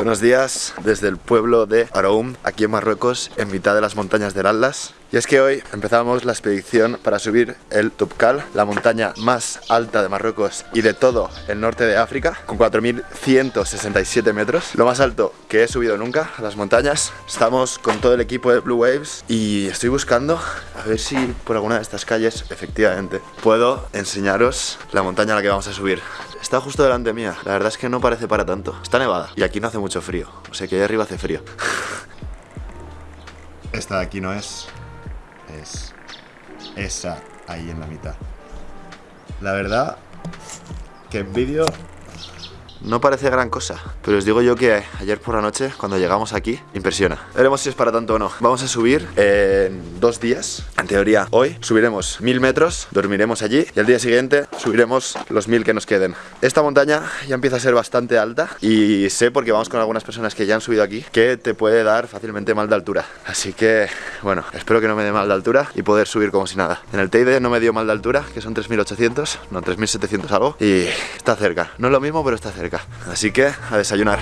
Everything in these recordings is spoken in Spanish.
Buenos días desde el pueblo de Aroum, aquí en Marruecos, en mitad de las montañas del Atlas. Y es que hoy empezamos la expedición para subir el Tupkal, la montaña más alta de Marruecos y de todo el norte de África, con 4.167 metros, lo más alto que he subido nunca a las montañas. Estamos con todo el equipo de Blue Waves y estoy buscando a ver si por alguna de estas calles, efectivamente, puedo enseñaros la montaña a la que vamos a subir. Está justo delante mía, la verdad es que no parece para tanto. Está nevada y aquí no hace mucho frío, o sea que ahí arriba hace frío. Esta de aquí no es, es esa ahí en la mitad. La verdad que en vídeo no parece gran cosa, pero os digo yo que ayer por la noche, cuando llegamos aquí, impresiona. Veremos si es para tanto o no. Vamos a subir en dos días. En teoría, hoy subiremos mil metros, dormiremos allí y al día siguiente subiremos los mil que nos queden. Esta montaña ya empieza a ser bastante alta y sé, porque vamos con algunas personas que ya han subido aquí, que te puede dar fácilmente mal de altura. Así que, bueno, espero que no me dé mal de altura y poder subir como si nada. En el Teide no me dio mal de altura, que son 3.800, no 3.700 algo, y está cerca. No es lo mismo, pero está cerca. Así que a desayunar.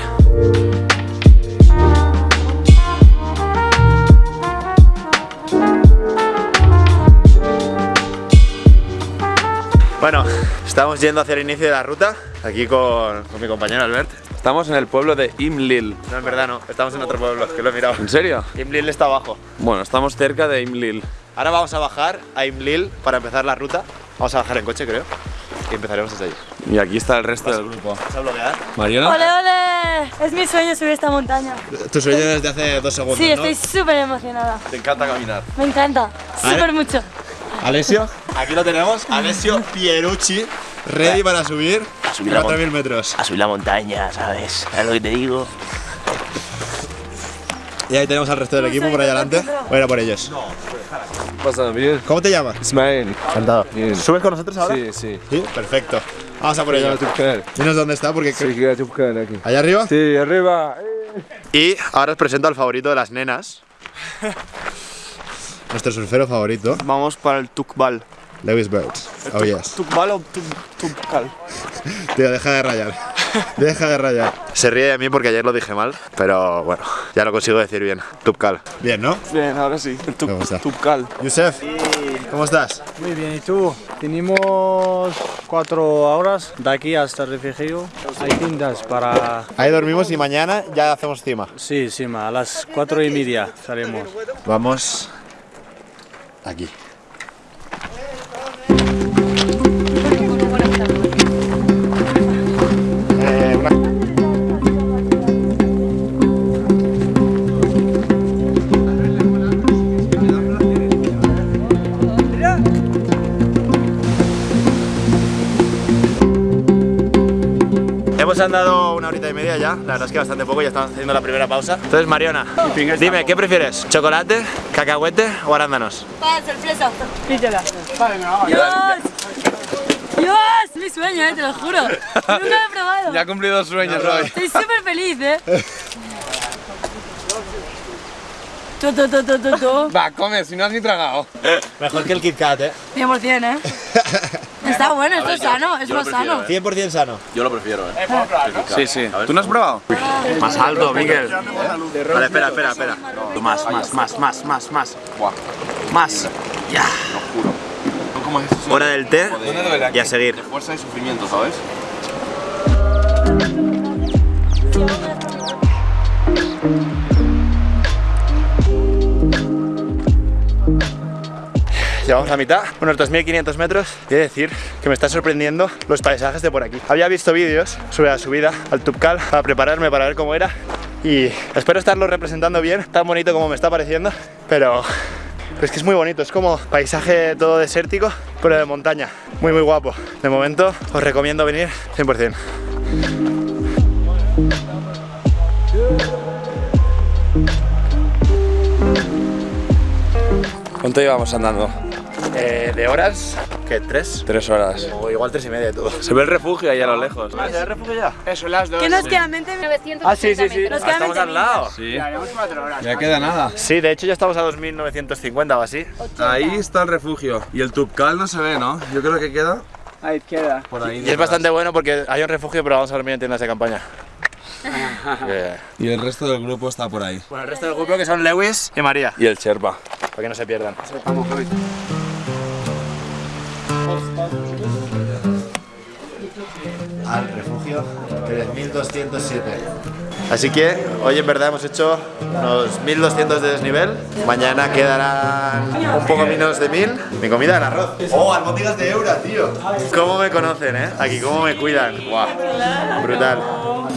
Bueno, estamos yendo hacia el inicio de la ruta, aquí con, con mi compañero Albert. Estamos en el pueblo de Imlil. No, en verdad no, estamos en otro pueblo, que lo he mirado. ¿En serio? Imlil está abajo. Bueno, estamos cerca de Imlil. Ahora vamos a bajar a Imlil para empezar la ruta. Vamos a bajar en coche, creo. Y empezaremos desde ahí. Y aquí está el resto del grupo. ¿Vas a bloquear? ¿Mariona? ¡Ole, ole! Es mi sueño subir esta montaña. Tu sueño desde hace dos segundos, Sí, ¿no? estoy súper emocionada. Te encanta caminar. Me encanta. Súper mucho. Alessio, aquí lo tenemos. Alessio Pierucci, ready para subir subir la 4.000 metros. a subir la montaña, ¿sabes? ¿Sabes lo que te digo? Y ahí tenemos al resto del equipo por ahí adelante. Voy a ir a por ellos. Pasa bien. ¿Cómo te llamas? Ismael. Encantado. Bien. ¿Subes con nosotros ahora? Sí, sí. Sí, perfecto. Vamos a por ellos. Dinos dónde está porque... Sí, que aquí. ¿Allá arriba? Sí, arriba. Y ahora os presento al favorito de las nenas. Nuestro surfero favorito, Vamos para el Tukbal. Lewis Birds. Oh yes. ¿Tukbal o Tukbal? Tío, deja de rayar. Deja de rayar. Se ríe de mí porque ayer lo dije mal, pero bueno, ya lo consigo decir bien. Tupcal. Bien, ¿no? Bien, ahora sí. El gusta. Tukbal. Yusef, ¿cómo estás? Muy bien, ¿y tú? Tenemos cuatro horas de aquí hasta el refugio. Hay tiendas para... Ahí dormimos y mañana ya hacemos cima. Sí, sí, ma, a las cuatro y media salimos. Vamos aquí. Hemos andado una horita y media ya, la verdad es que bastante poco, ya estamos haciendo la primera pausa. Entonces, Mariona, dime, ¿qué prefieres? ¿Chocolate, cacahuete o arándanos? ¡Para sorpresa! Pídela. ¡Dios! ¡Dios! Mi sueño, eh, te lo juro. Nunca lo he probado. Ya ha cumplido sueños hoy. Estoy súper feliz, eh. Tu, tu, tu, tu, tu, tu. Va, come, si no has ni tragado. Mejor que el Kit Kat, ¿eh? 100%, eh. Está bueno, esto es sano, es más sano. 100% sano. Yo lo prefiero, eh. Sí, sí. ¿Tú no has probado? Más alto, Miguel. Vale, espera, espera, espera. Más, más, más, más, más, más. Más. Ya. ¿Cómo es eso? Hora del té y a seguir. De fuerza y sufrimiento, ¿sabes? Llevamos la mitad, unos 2.500 metros y he de decir que me está sorprendiendo los paisajes de por aquí. Había visto vídeos sobre la subida al Tupcal para prepararme para ver cómo era y espero estarlo representando bien, tan bonito como me está pareciendo, pero, es que es muy bonito, es como paisaje todo desértico, pero de montaña, muy muy guapo. De momento os recomiendo venir 100%. ¿Cuánto llevamos andando? Eh, de horas, ¿qué? ¿Tres? Tres horas. O igual tres y media de todo. Se ve el refugio ahí a lo lejos. ¿Se ve el refugio ya? Eso, las dos. ¿Qué nos quedan? 20 Ah, sí, sí, sí. Nos quedan Estamos 20 al lado. Sí. Haremos cuatro horas. Ya queda nada. Sí, de hecho ya estamos a 2.950 o así. Ahí está el refugio. Y el Tupcal no se ve, ¿no? Yo creo que queda Ahí queda. por ahí. Y es bastante bueno porque hay un refugio, pero vamos a dormir en tiendas de campaña. Y el resto del grupo está por ahí. Bueno, el resto del grupo que son Lewis y María. Y el Sherpa. Para que no se pierdan. Al refugio 3207. Así que hoy en verdad hemos hecho unos 1200 de desnivel. Mañana quedarán un poco menos de 1000. Mi comida el arroz. Oh, albóndigas de Eura, tío. ¿Cómo me conocen, eh? Aquí, cómo me cuidan. Guau. Brutal.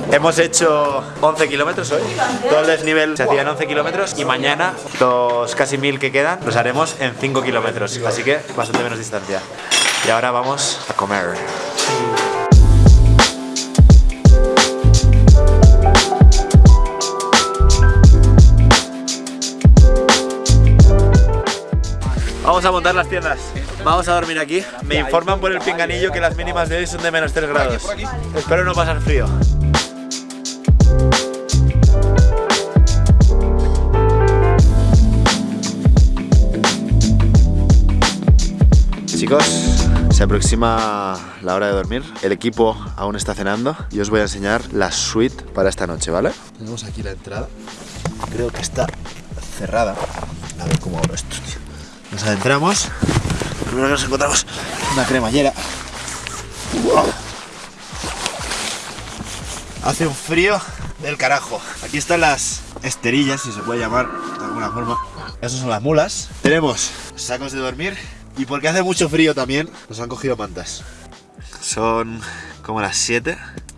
Hemos hecho 11 kilómetros hoy. Todo el desnivel se hacía en 11 kilómetros y mañana los casi 1000 que quedan los haremos en 5 kilómetros. Así que bastante menos distancia. Y ahora vamos a comer. Vamos a montar las tiendas. Vamos a dormir aquí. Me informan por el pinganillo que las mínimas de hoy son de menos 3 grados. Espero no pasar frío. Chicos, se aproxima la hora de dormir. El equipo aún está cenando y os voy a enseñar la suite para esta noche, ¿vale? Tenemos aquí la entrada. Creo que está cerrada. A ver cómo abro esto, tío. Nos adentramos. Primero que nos encontramos una cremallera. Hace un frío del carajo. Aquí están las esterillas, si se puede llamar de alguna forma. Esas son las mulas. Tenemos sacos de dormir. Y porque hace mucho frío también, nos han cogido mantas. Son como las 7.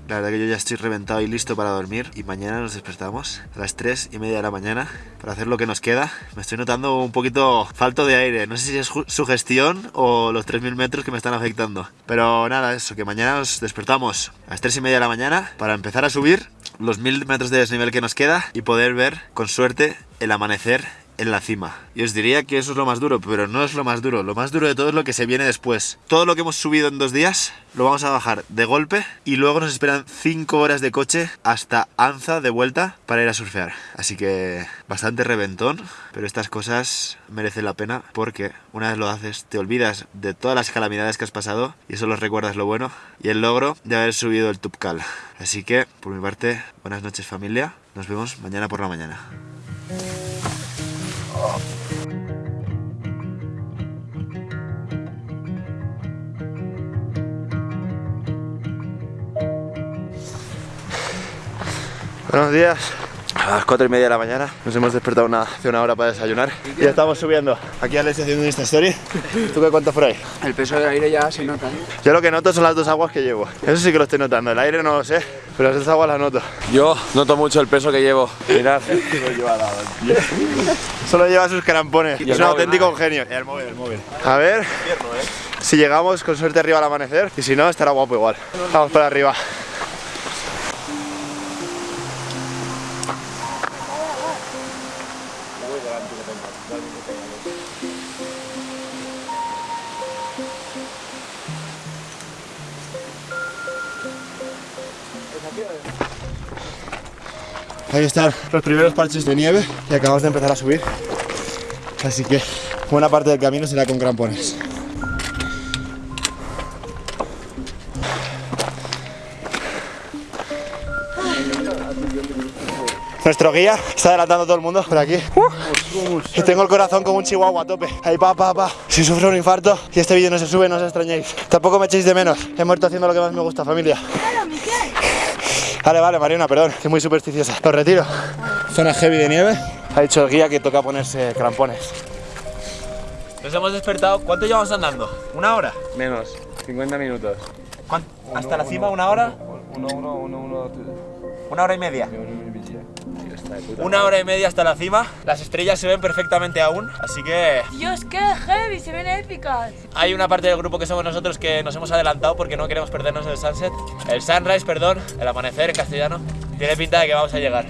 La verdad que yo ya estoy reventado y listo para dormir. Y mañana nos despertamos a las 3 y media de la mañana para hacer lo que nos queda. Me estoy notando un poquito falto de aire. No sé si es ju- sugestión o los 3.000 metros que me están afectando. Pero nada, eso, que mañana nos despertamos a las 3 y media de la mañana para empezar a subir los 1.000 metros de desnivel que nos queda y poder ver, con suerte, el amanecer en la cima. Y os diría que eso es lo más duro, pero no es lo más duro. Lo más duro de todo es lo que se viene después. Todo lo que hemos subido en dos días lo vamos a bajar de golpe y luego nos esperan 5 horas de coche hasta Anza de vuelta para ir a surfear. Así que bastante reventón, pero estas cosas merecen la pena porque una vez lo haces te olvidas de todas las calamidades que has pasado y solo recuerdas lo bueno y el logro de haber subido el Tupcal. Así que, por mi parte, buenas noches familia. Nos vemos mañana por la mañana. Buenos días. A las 4 y media de la mañana nos hemos despertado una, hace una hora para desayunar y ya estamos subiendo. Aquí Alex haciendo un Insta Story. ¿Tú qué cuentas por ahí? El peso del aire ya se nota. ¿eh? Yo lo que noto son las dos aguas que llevo. Eso sí que lo estoy notando. El aire no lo sé, pero las dos aguas las noto. Yo noto mucho el peso que llevo. Mirad. Solo lleva sus carampones. Y es un móvil. auténtico genio. Y el móvil, el móvil. A ver si llegamos con suerte arriba al amanecer. Y si no, estará guapo igual. Vamos para arriba. Ahí están los primeros parches de nieve y acabamos de empezar a subir. Así que buena parte del camino será con crampones. Nuestro guía está adelantando a todo el mundo por aquí. Y tengo el corazón como un chihuahua a tope. Ahí pa, pa, pa. Si sufro un infarto y este vídeo no se sube, no os extrañéis. Tampoco me echéis de menos. He muerto haciendo lo que más me gusta, familia. Vale, vale, Mariana, perdón, que es muy supersticiosa. Lo retiro. Zona heavy de nieve. Ha dicho el guía que toca ponerse crampones. Nos hemos despertado. ¿Cuánto llevamos andando? ¿Una hora? Menos. 50 minutos. ¿Cuán- ¿Hasta la cima una hora? Uno, uno, uno, uno. Una hora y media. Una hora y media hasta la cima. Las estrellas se ven perfectamente aún, así que Dios, qué heavy, se ven épicas. hay una parte del grupo que somos nosotros que nos hemos adelantado porque no queremos perdernos el sunset. El sunrise, perdón, el amanecer en castellano. Tiene pinta de que vamos a llegar.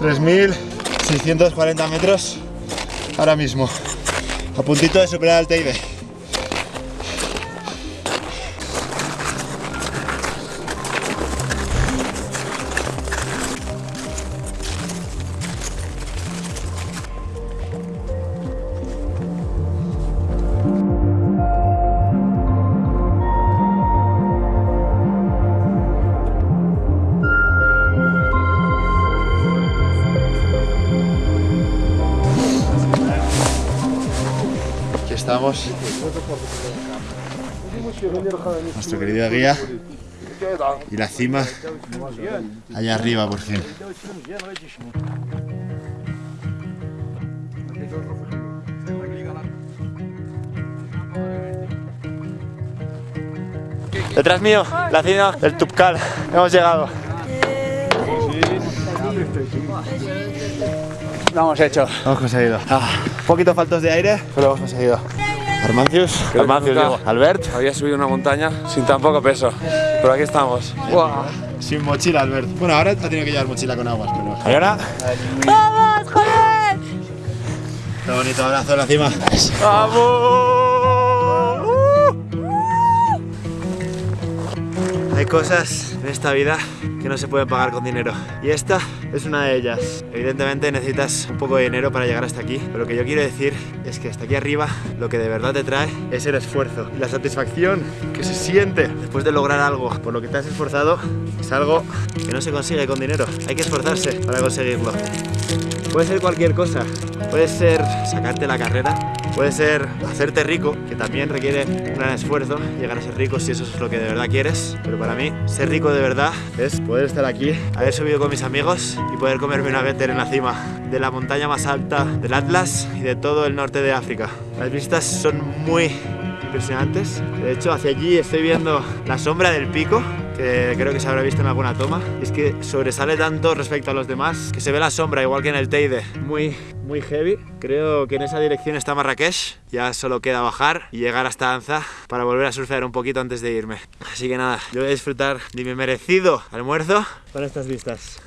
...3.640 metros ahora mismo. A puntito de superar al Teide. Nuestro querido guía. Y la cima allá arriba por fin. Detrás mío, la cima del Tupcal. Hemos llegado. Lo hemos hecho. Lo hemos conseguido. Ah, un poquito faltos de aire, pero lo hemos conseguido. Nunca digo. Albert. Había subido una montaña sin tan poco peso, pero aquí estamos. Sin mochila, Albert. Bueno, ahora ha tenido que llevar mochila con aguas, pero. ¿Y ahora? ¡Vamos, joder! Qué bonito abrazo en la cima. Hay cosas en esta vida que no se pueden pagar con dinero. Y esta es una de ellas. Evidentemente necesitas un poco de dinero para llegar hasta aquí. Pero lo que yo quiero decir es que hasta aquí arriba lo que de verdad te trae es el esfuerzo. Y la satisfacción que se siente después de lograr algo por lo que te has esforzado es algo que no se consigue con dinero. Hay que esforzarse para conseguirlo. Puede ser cualquier cosa. Puede ser sacarte la carrera. Puede ser hacerte rico, que también requiere un gran esfuerzo, llegar a ser rico si eso es lo que de verdad quieres. Pero para mí, ser rico de verdad es poder estar aquí, haber subido con mis amigos y poder comerme una Better en la cima de la montaña más alta del Atlas y de todo el norte de África. Las vistas son muy impresionantes. De hecho, hacia allí estoy viendo la sombra del pico, que creo que se habrá visto en alguna toma. Es que sobresale tanto respecto a los demás, que se ve la sombra igual que en el Teide. Muy, muy heavy. Creo que en esa dirección está Marrakech. Ya solo queda bajar y llegar hasta Anza para volver a surfear un poquito antes de irme. Así que nada, yo voy a disfrutar de mi merecido almuerzo con estas vistas.